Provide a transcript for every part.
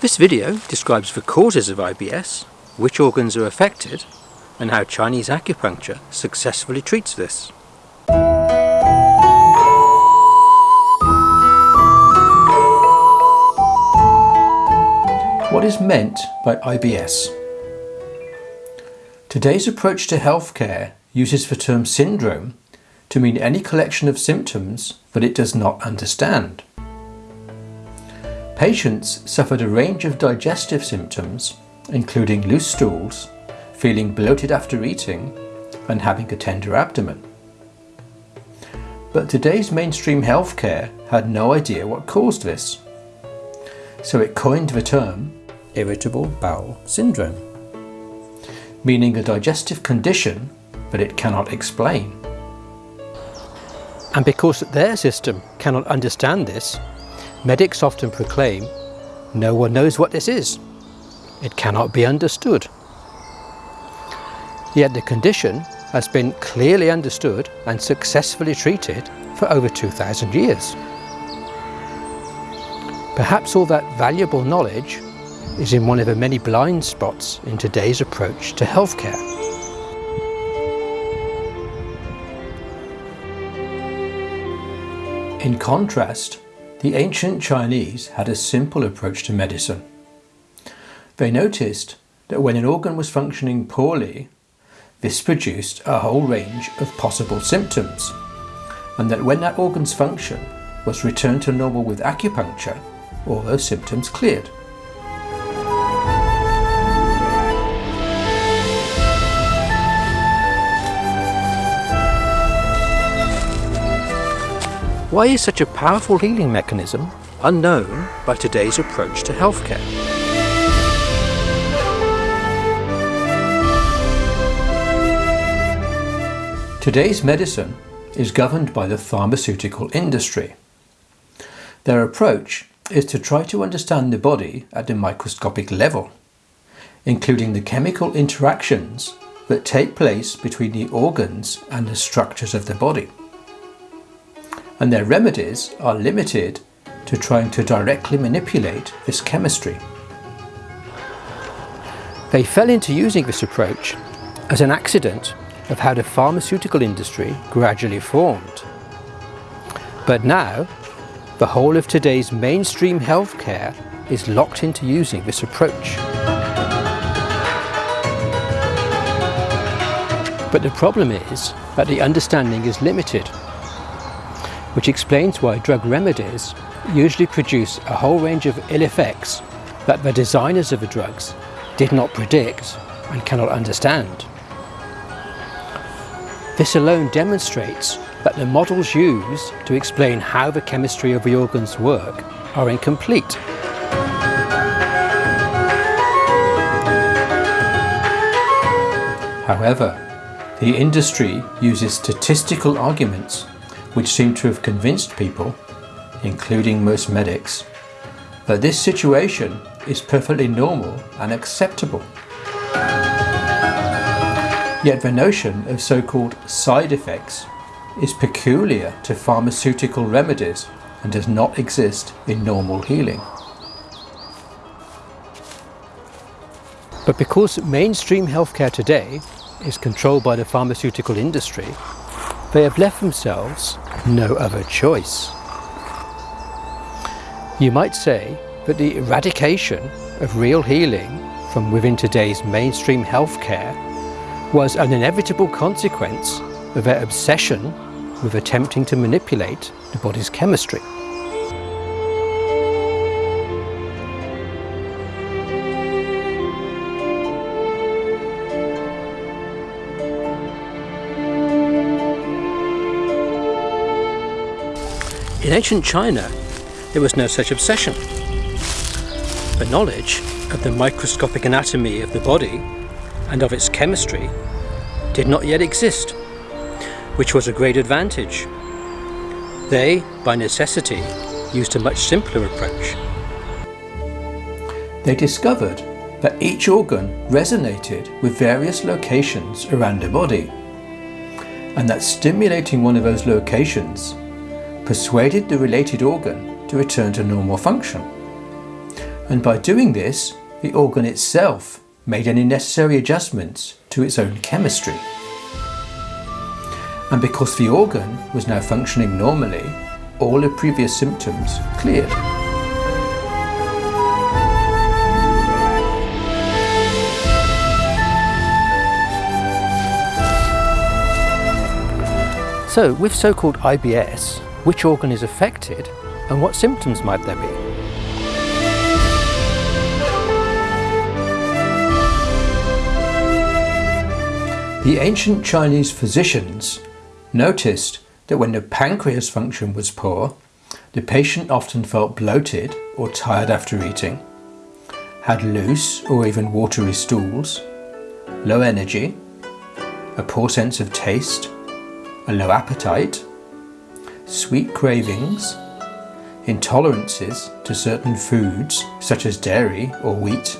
This video describes the causes of IBS, which organs are affected, and how Chinese acupuncture successfully treats this. What is meant by IBS? Today's approach to healthcare uses the term syndrome to mean any collection of symptoms that it does not understand. Patients suffered a range of digestive symptoms, including loose stools, feeling bloated after eating, and having a tender abdomen. But today's mainstream healthcare had no idea what caused this. So it coined the term irritable bowel syndrome, meaning a digestive condition that it cannot explain. And because their system cannot understand this, medics often proclaim, no one knows what this is. It cannot be understood. Yet the condition has been clearly understood and successfully treated for over 2,000 years. Perhaps all that valuable knowledge is in one of the many blind spots in today's approach to healthcare. In contrast, the ancient Chinese had a simple approach to medicine. They noticed that when an organ was functioning poorly, this produced a whole range of possible symptoms, and that when that organ's function was returned to normal with acupuncture, all those symptoms cleared. Why is such a powerful healing mechanism unknown by today's approach to healthcare? Today's medicine is governed by the pharmaceutical industry. Their approach is to try to understand the body at the microscopic level, including the chemical interactions that take place between the organs and the structures of the body and their remedies are limited to trying to directly manipulate this chemistry. They fell into using this approach as an accident of how the pharmaceutical industry gradually formed. But now, the whole of today's mainstream healthcare is locked into using this approach. But the problem is that the understanding is limited which explains why drug remedies usually produce a whole range of ill effects that the designers of the drugs did not predict and cannot understand. This alone demonstrates that the models used to explain how the chemistry of the organs work are incomplete. However, the industry uses statistical arguments which seem to have convinced people, including most medics, that this situation is perfectly normal and acceptable. Yet the notion of so-called side effects is peculiar to pharmaceutical remedies and does not exist in normal healing. But because mainstream healthcare today is controlled by the pharmaceutical industry, they have left themselves no other choice. You might say that the eradication of real healing from within today's mainstream healthcare was an inevitable consequence of their obsession with attempting to manipulate the body's chemistry. In ancient China, there was no such obsession. The knowledge of the microscopic anatomy of the body and of its chemistry did not yet exist, which was a great advantage. They, by necessity, used a much simpler approach. They discovered that each organ resonated with various locations around the body, and that stimulating one of those locations persuaded the related organ to return to normal function. And by doing this, the organ itself made any necessary adjustments to its own chemistry. And because the organ was now functioning normally, all the previous symptoms cleared. So, with so-called IBS, which organ is affected and what symptoms might there be? The ancient Chinese physicians noticed that when the pancreas function was poor, the patient often felt bloated or tired after eating, had loose or even watery stools, low energy, a poor sense of taste, a low appetite, sweet cravings, intolerances to certain foods such as dairy or wheat,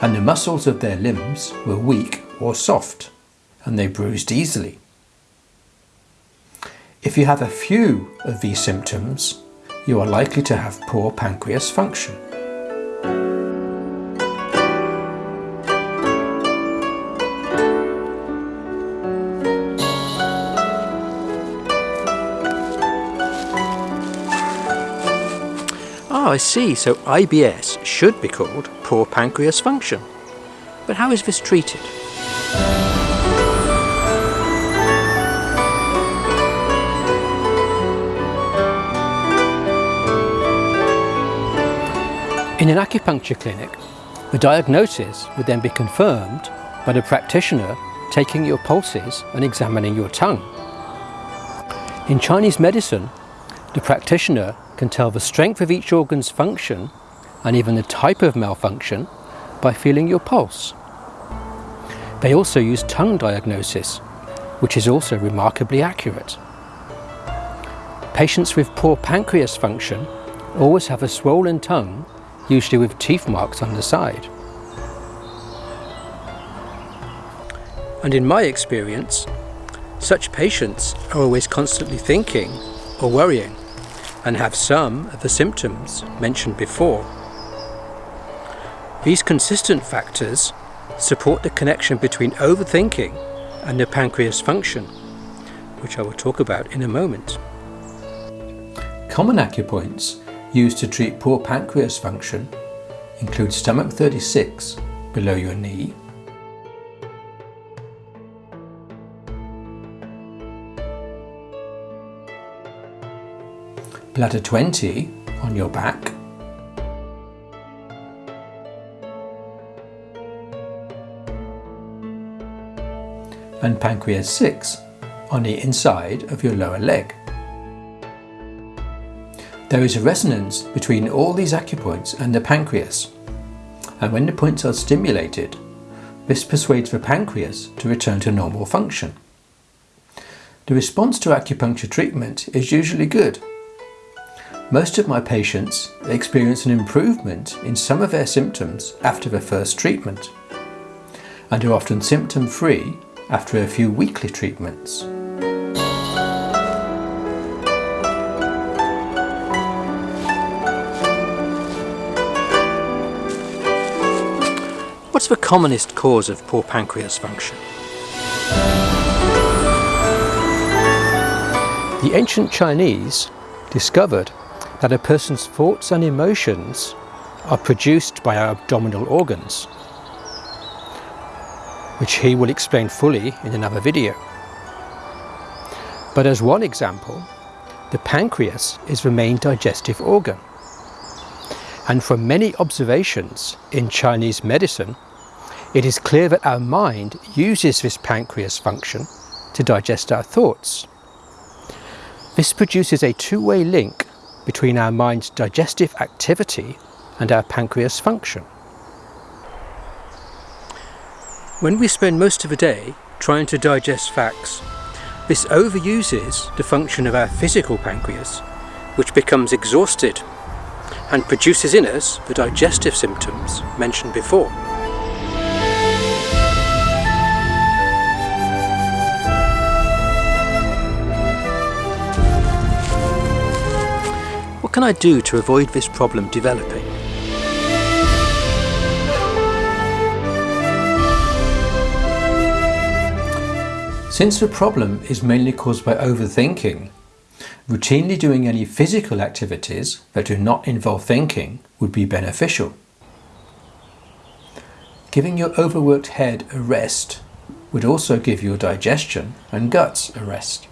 and the muscles of their limbs were weak or soft, and they bruised easily. If you have a few of these symptoms, you are likely to have poor pancreas function. I see. So IBS should be called poor pancreas function. But how is this treated? In an acupuncture clinic, the diagnosis would then be confirmed by the practitioner taking your pulses and examining your tongue. In Chinese medicine, the practitioner can tell the strength of each organ's function and even the type of malfunction by feeling your pulse. They also use tongue diagnosis, which is also remarkably accurate. Patients with poor pancreas function always have a swollen tongue, usually with teeth marks on the side. And in my experience, such patients are always constantly thinking or worrying and have some of the symptoms mentioned before. These consistent factors support the connection between overthinking and the pancreas function, which I will talk about in a moment. Common acupoints used to treat poor pancreas function include stomach 36 below your knee, bladder 20 on your back, and pancreas 6 on the inside of your lower leg. There is a resonance between all these acupoints and the pancreas, and when the points are stimulated, this persuades the pancreas to return to normal function. The response to acupuncture treatment is usually good. Most of my patients experience an improvement in some of their symptoms after the first treatment, and are often symptom free after a few weekly treatments. What's the commonest cause of poor pancreas function? The ancient Chinese discovered that a person's thoughts and emotions are produced by our abdominal organs, which he will explain fully in another video. But as one example, the pancreas is the main digestive organ. And from many observations in Chinese medicine, it is clear that our mind uses this pancreas function to digest our thoughts. This produces a two-way link between our mind's digestive activity and our pancreas function. When we spend most of a day trying to digest facts, this overuses the function of our physical pancreas, which becomes exhausted and produces in us the digestive symptoms mentioned before. can I do to avoid this problem developing? Since the problem is mainly caused by overthinking, routinely doing any physical activities that do not involve thinking would be beneficial. Giving your overworked head a rest would also give your digestion and guts a rest.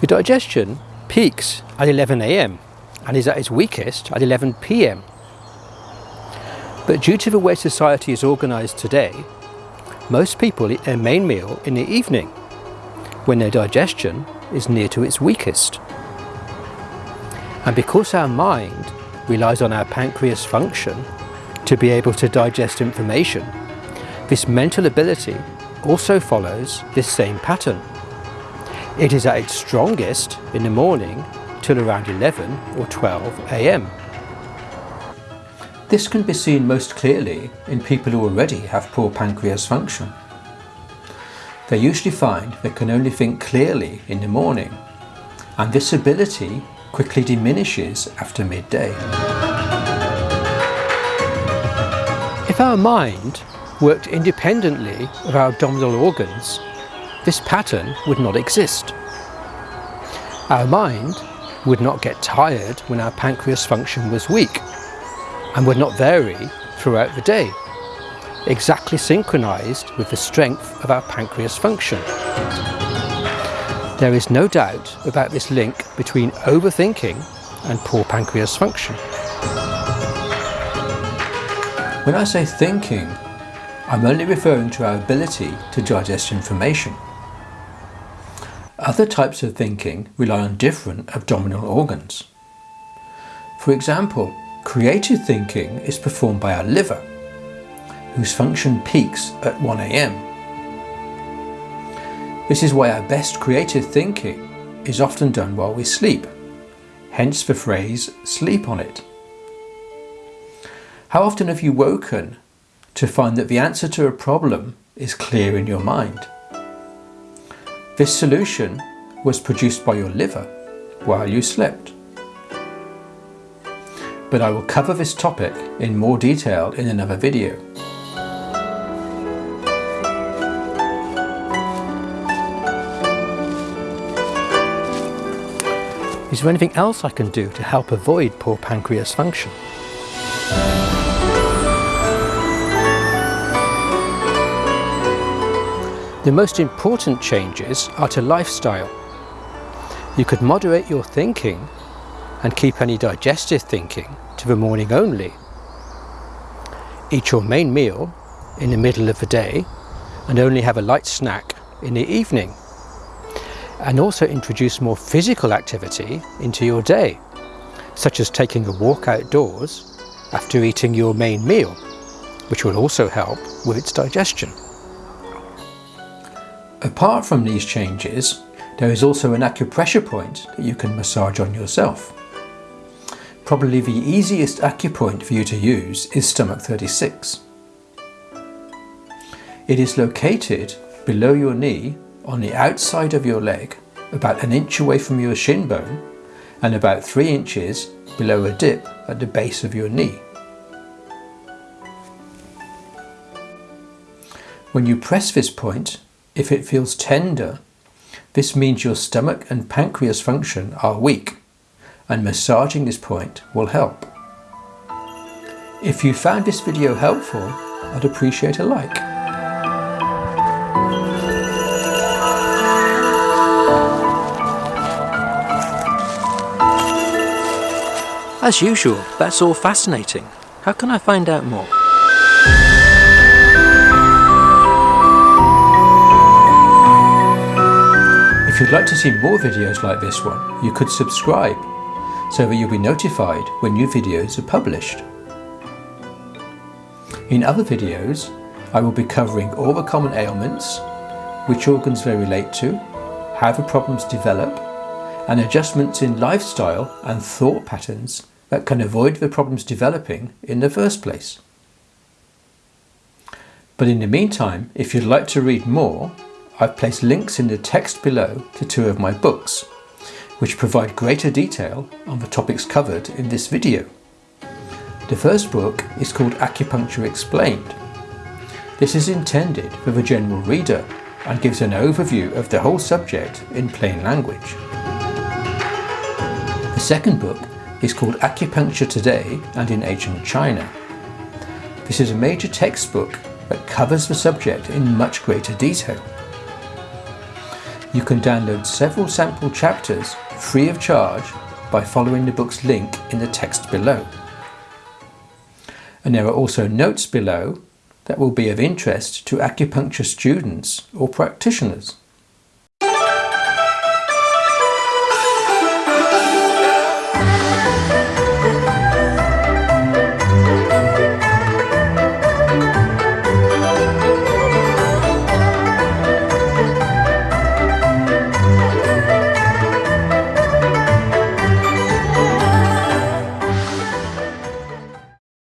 Your digestion peaks at 11am and is at its weakest at 11pm. But due to the way society is organised today, most people eat their main meal in the evening, when their digestion is near to its weakest. And because our mind relies on our pancreas function to be able to digest information, this mental ability also follows this same pattern. It is at its strongest in the morning till around 11 or 12 am. This can be seen most clearly in people who already have poor pancreas function. They usually find they can only think clearly in the morning, and this ability quickly diminishes after midday. If our mind worked independently of our abdominal organs, this pattern would not exist. Our mind would not get tired when our pancreas function was weak and would not vary throughout the day, exactly synchronized with the strength of our pancreas function. There is no doubt about this link between overthinking and poor pancreas function. When I say thinking, I'm only referring to our ability to digest information. Other types of thinking rely on different abdominal organs. For example, creative thinking is performed by our liver, whose function peaks at 1am. This is why our best creative thinking is often done while we sleep, hence the phrase sleep on it. How often have you woken to find that the answer to a problem is clear in your mind? This solution was produced by your liver while you slept. But I will cover this topic in more detail in another video. Is there anything else I can do to help avoid poor pancreas function? The most important changes are to lifestyle. You could moderate your thinking and keep any digestive thinking to the morning only. Eat your main meal in the middle of the day and only have a light snack in the evening. And also introduce more physical activity into your day, such as taking a walk outdoors after eating your main meal, which will also help with its digestion. Apart from these changes, there is also an acupressure point that you can massage on yourself. Probably the easiest acupoint for you to use is stomach 36. It is located below your knee on the outside of your leg, about an inch away from your shin bone and about 3 inches below a dip at the base of your knee. When you press this point, if it feels tender, this means your stomach and pancreas function are weak and massaging this point will help. If you found this video helpful, I'd appreciate a like. As usual, that's all fascinating. How can I find out more? If you'd like to see more videos like this one, you could subscribe so that you'll be notified when new videos are published. In other videos, I will be covering all the common ailments, which organs they relate to, how the problems develop, and adjustments in lifestyle and thought patterns that can avoid the problems developing in the first place. But in the meantime, if you'd like to read more, I've placed links in the text below to two of my books, which provide greater detail on the topics covered in this video. The first book is called Acupuncture Explained, This is intended for the general reader and gives an overview of the whole subject in plain language. The second book is called Acupuncture Today and in Ancient China. This is a major textbook that covers the subject in much greater detail. You can download several sample chapters free of charge by following the book's link in the text below. And there are also notes below that will be of interest to acupuncture students or practitioners.